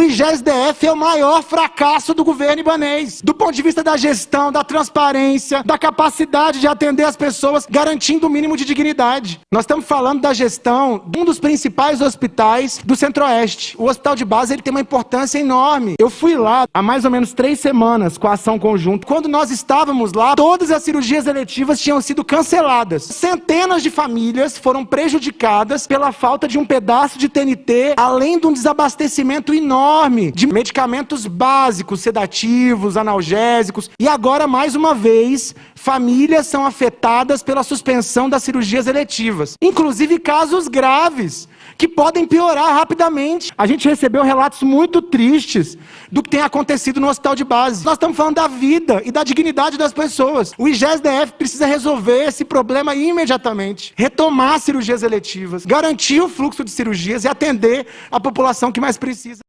O IGESDF é o maior fracasso do governo ibanês, do ponto de vista da gestão, da transparência, da capacidade de atender as pessoas, garantindo o mínimo de dignidade. Nós estamos falando da gestão de um dos principais hospitais do Centro-Oeste. O hospital de base ele tem uma importância enorme. Eu fui lá há mais ou menos três semanas com a ação conjunta. Quando nós estávamos lá, todas as cirurgias eletivas tinham sido canceladas. Centenas de famílias foram prejudicadas pela falta de um pedaço de TNT, além de um desabastecimento enorme de medicamentos básicos, sedativos, analgésicos. E agora, mais uma vez, famílias são afetadas pela suspensão das cirurgias eletivas. Inclusive casos graves que podem piorar rapidamente. A gente recebeu relatos muito tristes do que tem acontecido no hospital de base. Nós estamos falando da vida e da dignidade das pessoas. O IGESDF precisa resolver esse problema imediatamente, retomar cirurgias eletivas, garantir o fluxo de cirurgias e atender a população que mais precisa.